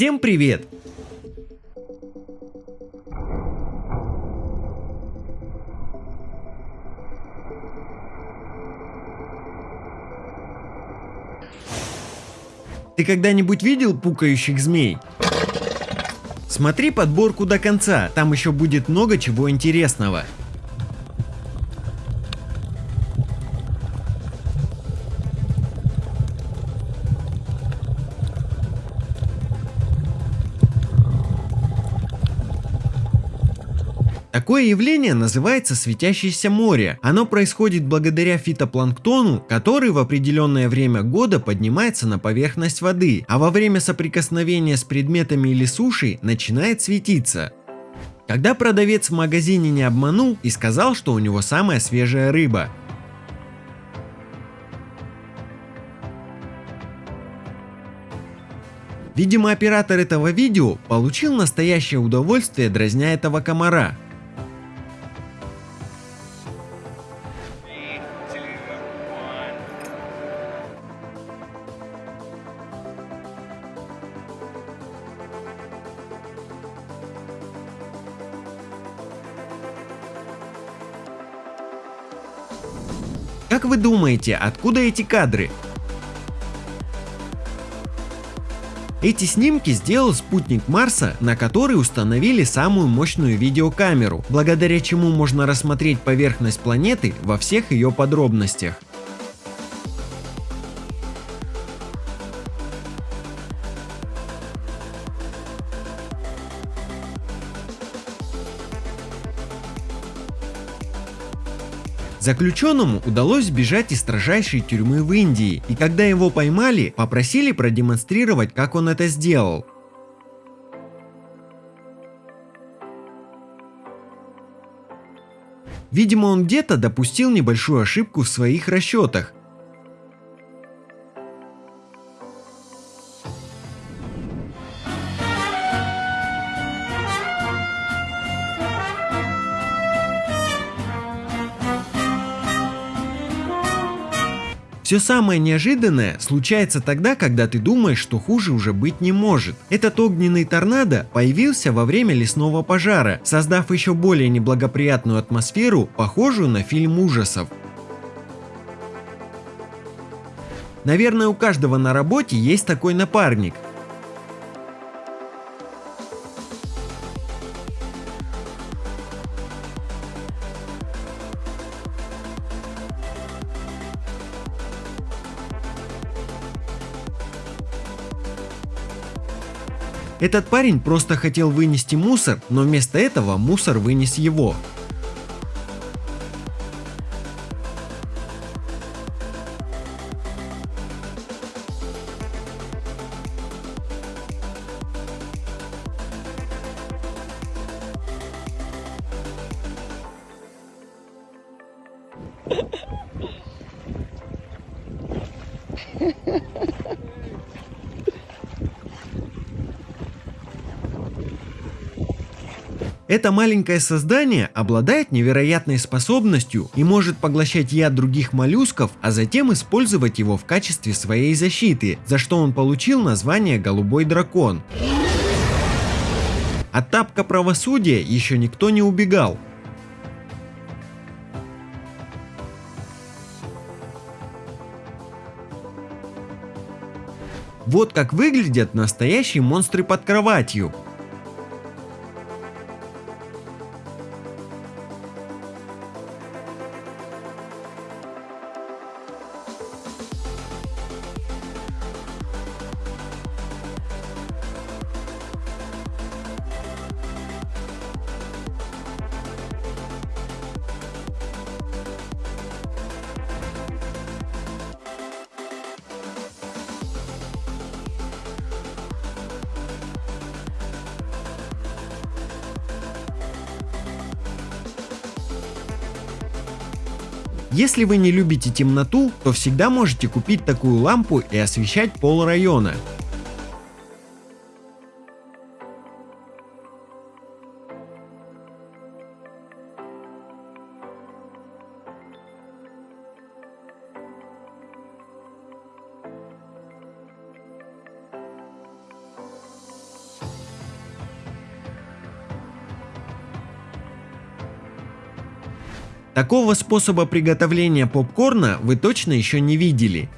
Всем привет! Ты когда-нибудь видел пукающих змей? Смотри подборку до конца, там еще будет много чего интересного. Такое явление называется светящееся море. Оно происходит благодаря фитопланктону, который в определенное время года поднимается на поверхность воды, а во время соприкосновения с предметами или сушей начинает светиться. Когда продавец в магазине не обманул и сказал, что у него самая свежая рыба. Видимо оператор этого видео получил настоящее удовольствие дразня этого комара. Думаете, откуда эти кадры? Эти снимки сделал спутник Марса, на который установили самую мощную видеокамеру, благодаря чему можно рассмотреть поверхность планеты во всех ее подробностях. Заключенному удалось сбежать из строжайшей тюрьмы в Индии, и когда его поймали, попросили продемонстрировать, как он это сделал. Видимо, он где-то допустил небольшую ошибку в своих расчетах, Все самое неожиданное случается тогда, когда ты думаешь, что хуже уже быть не может. Этот огненный торнадо появился во время лесного пожара, создав еще более неблагоприятную атмосферу, похожую на фильм ужасов. Наверное, у каждого на работе есть такой напарник, Этот парень просто хотел вынести мусор, но вместо этого мусор вынес его. Это маленькое создание обладает невероятной способностью и может поглощать яд других моллюсков, а затем использовать его в качестве своей защиты, за что он получил название «Голубой дракон». От тапка правосудия еще никто не убегал. Вот как выглядят настоящие монстры под кроватью. Если вы не любите темноту, то всегда можете купить такую лампу и освещать пол района. Такого способа приготовления попкорна вы точно еще не видели.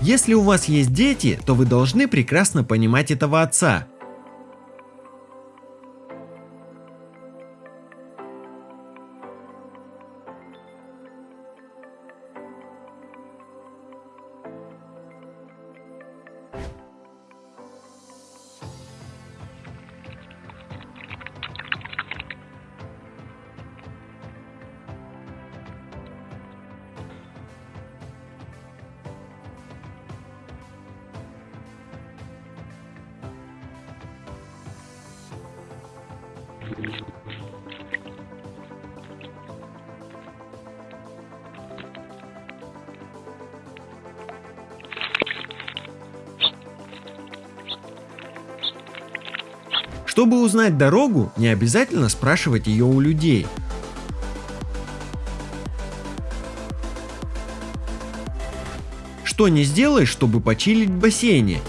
Если у вас есть дети, то вы должны прекрасно понимать этого отца. Чтобы узнать дорогу, не обязательно спрашивать ее у людей. Что не сделаешь, чтобы почилить в бассейне?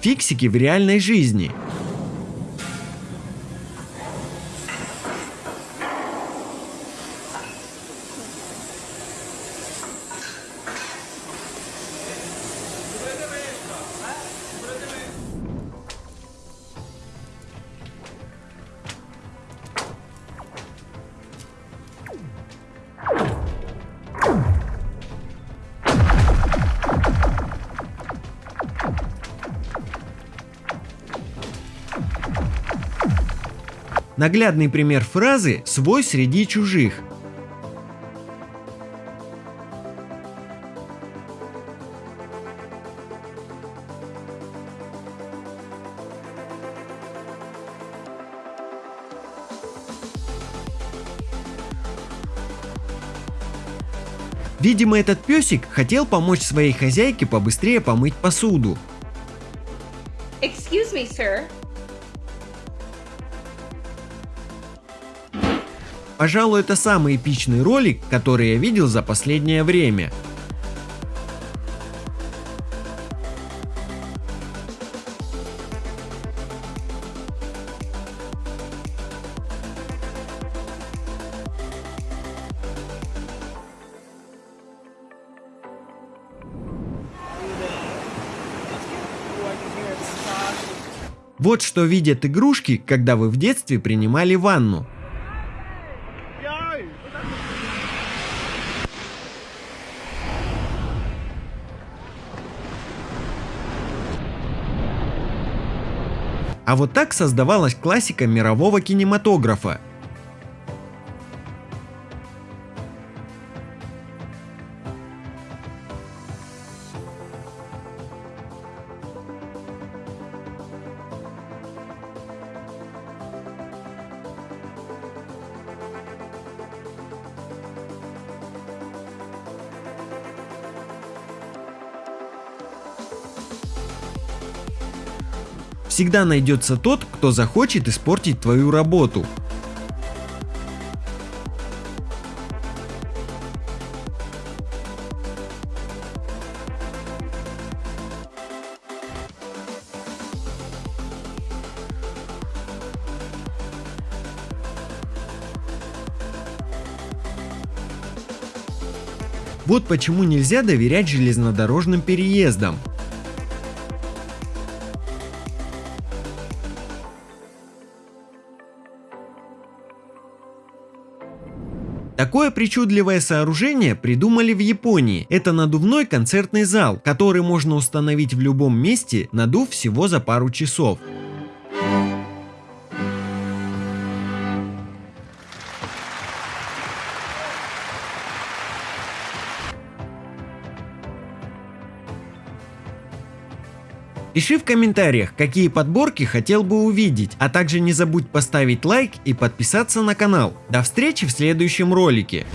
Фиксики в реальной жизни. Наглядный пример фразы «свой среди чужих». Видимо, этот песик хотел помочь своей хозяйке побыстрее помыть посуду. Excuse me, sir. Пожалуй, это самый эпичный ролик, который я видел за последнее время. Вот что видят игрушки, когда вы в детстве принимали ванну. А вот так создавалась классика мирового кинематографа. Всегда найдется тот, кто захочет испортить твою работу. Вот почему нельзя доверять железнодорожным переездам. Такое причудливое сооружение придумали в Японии. Это надувной концертный зал, который можно установить в любом месте, надув всего за пару часов. Пиши в комментариях, какие подборки хотел бы увидеть, а также не забудь поставить лайк и подписаться на канал. До встречи в следующем ролике.